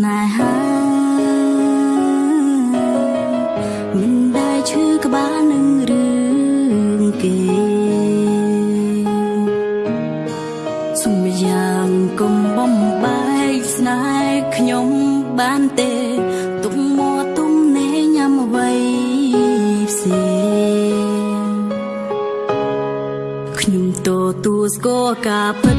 ទោះបីខ្ញុំមានស្នេហាមិនដែលឈឺក្បាលនឹងរឿងគេសុំយ៉ាងកុំបំបែកស្នេហ៍ខ្ញុំបានទេទុកមកទុំណែញ៉ាំអ្វីផ្សេងខ្ញុំទទួលស្គាល់ការពិត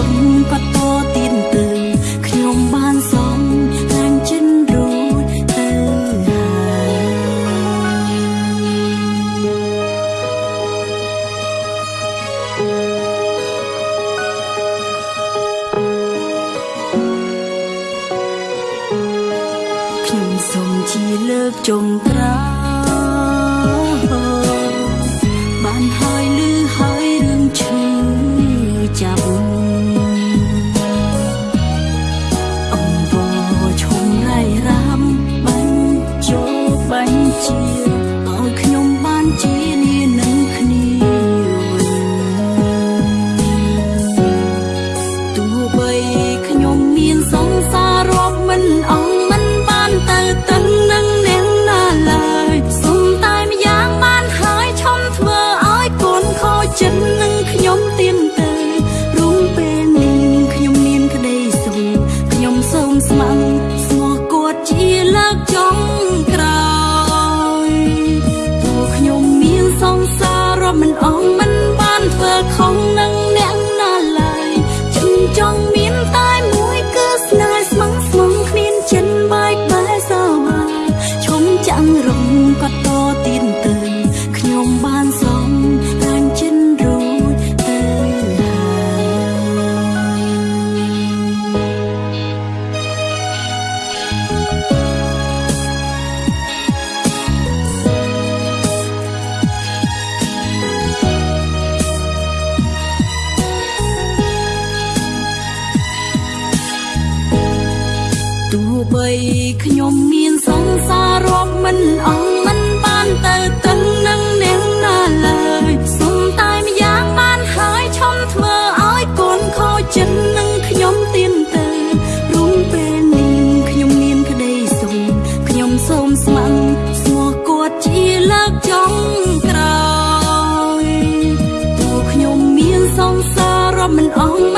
ជាលើកចុងក្រោយ បីខ្ញុំមានសង្សាររាប់មិនអស់មិនបានទៅទៅនឹងអ្នកណាឡើយសុំតែម្យ៉ាងបានហើយឈំធ្វើឲ្យកូនខូចចិត្តនឹងខ្ញុំទៀនទៅរុំពេលនេះខ្ញុំមានក្តីសុំខ្ញុំសូមស្ម័គ្រស្មោះគាត់ជាលើកចុងក្រោយទោះខ្ញុំមានសង្សាររាប់មិនអស់